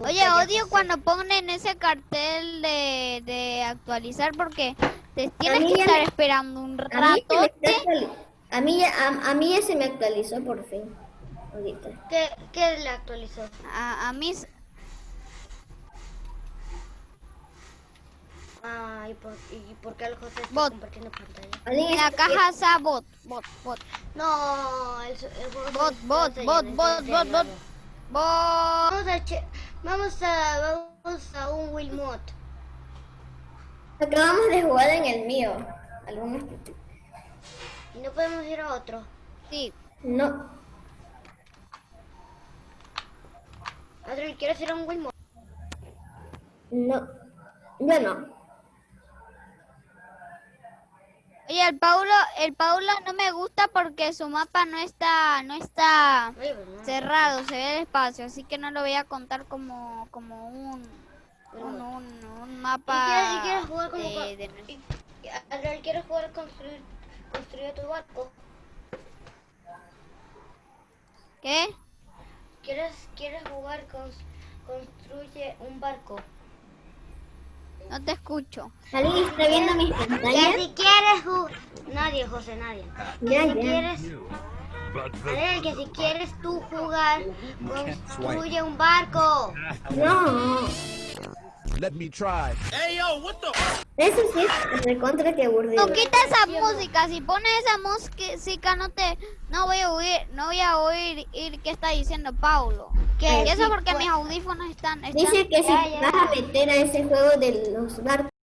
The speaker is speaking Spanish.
Oye, odio cuando ponen ese cartel de, de actualizar porque te tienes que estar me- esperando un A mí, se me ratote. está actuali- a, mí ya, a, a mí ya se me actualizó por fin. Ahorita. ¿Qué, qué le actualizó? A, a mí, Ah, ¿y por, y por qué el José está Bot. compartiendo pantalla? ¿Alguien en la caja está bot, bot, bot, No, el, bot, bot, bot, bot, está bot, bot, llenando. bot. Vamos a, vamos a, un Wilmot. Acabamos de jugar en el mío. Algunos. Y no podemos ir a otro. Sí, No. Adriel, ¿quieres ir a un Wilmot? No. Yo no. Oye, el Paulo, el Paulo no me gusta porque su mapa no está, no está cerrado, se ve el espacio, así que no lo voy a contar como, como un, un, un, un ¿Y mapa quieres, y quieres jugar como de- de- y- Adriel, ¿quieres jugar construir, construir tu barco? ¿Qué? ¿Quieres, quieres jugar con construye un barco? No te escucho. ¿Alguien está viendo mis Que pantallas? si quieres jugar... Nadie, José, nadie. Ya, si ya. quieres... Adriel, que si quieres tú jugar, construye un barco. No. Let me try. Eso sí es recontra que aburrido. No quita esa música, si pones esa música no te, no voy a oír, no voy a oír ir qué está diciendo Paulo. Que Y eso si porque pu- mis audífonos están, están Dice que si Ya, ya. vas a meter a ese juego de los barcos,